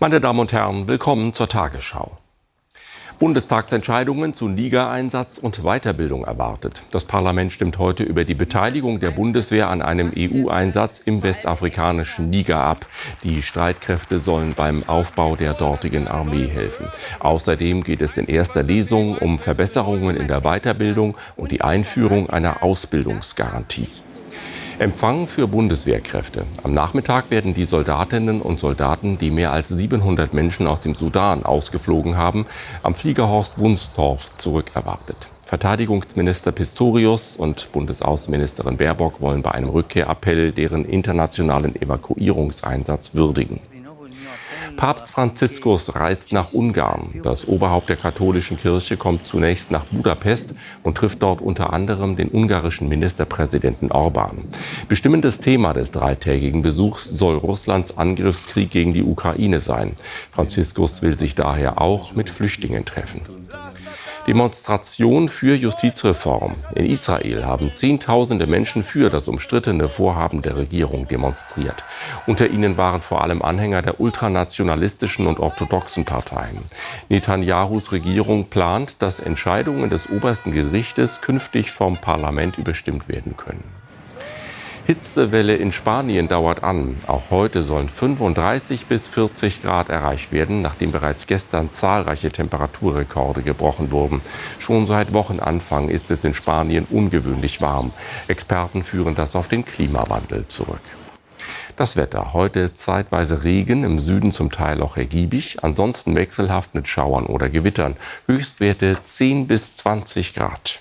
Meine Damen und Herren, willkommen zur Tagesschau. Bundestagsentscheidungen zu Niger-Einsatz und Weiterbildung erwartet. Das Parlament stimmt heute über die Beteiligung der Bundeswehr an einem EU-Einsatz im westafrikanischen Niger ab. Die Streitkräfte sollen beim Aufbau der dortigen Armee helfen. Außerdem geht es in erster Lesung um Verbesserungen in der Weiterbildung und die Einführung einer Ausbildungsgarantie. Empfang für Bundeswehrkräfte. Am Nachmittag werden die Soldatinnen und Soldaten, die mehr als 700 Menschen aus dem Sudan ausgeflogen haben, am Fliegerhorst Wunstorf zurückerwartet. Verteidigungsminister Pistorius und Bundesaußenministerin Baerbock wollen bei einem Rückkehrappell deren internationalen Evakuierungseinsatz würdigen. Papst Franziskus reist nach Ungarn. Das Oberhaupt der katholischen Kirche kommt zunächst nach Budapest und trifft dort unter anderem den ungarischen Ministerpräsidenten Orban. Bestimmendes Thema des dreitägigen Besuchs soll Russlands Angriffskrieg gegen die Ukraine sein. Franziskus will sich daher auch mit Flüchtlingen treffen. Demonstration für Justizreform. In Israel haben Zehntausende Menschen für das umstrittene Vorhaben der Regierung demonstriert. Unter ihnen waren vor allem Anhänger der ultranationalistischen und orthodoxen Parteien. Netanyahus Regierung plant, dass Entscheidungen des obersten Gerichtes künftig vom Parlament überstimmt werden können. Hitzewelle in Spanien dauert an. Auch heute sollen 35 bis 40 Grad erreicht werden, nachdem bereits gestern zahlreiche Temperaturrekorde gebrochen wurden. Schon seit Wochenanfang ist es in Spanien ungewöhnlich warm. Experten führen das auf den Klimawandel zurück. Das Wetter. Heute zeitweise Regen, im Süden zum Teil auch ergiebig, ansonsten wechselhaft mit Schauern oder Gewittern. Höchstwerte 10 bis 20 Grad.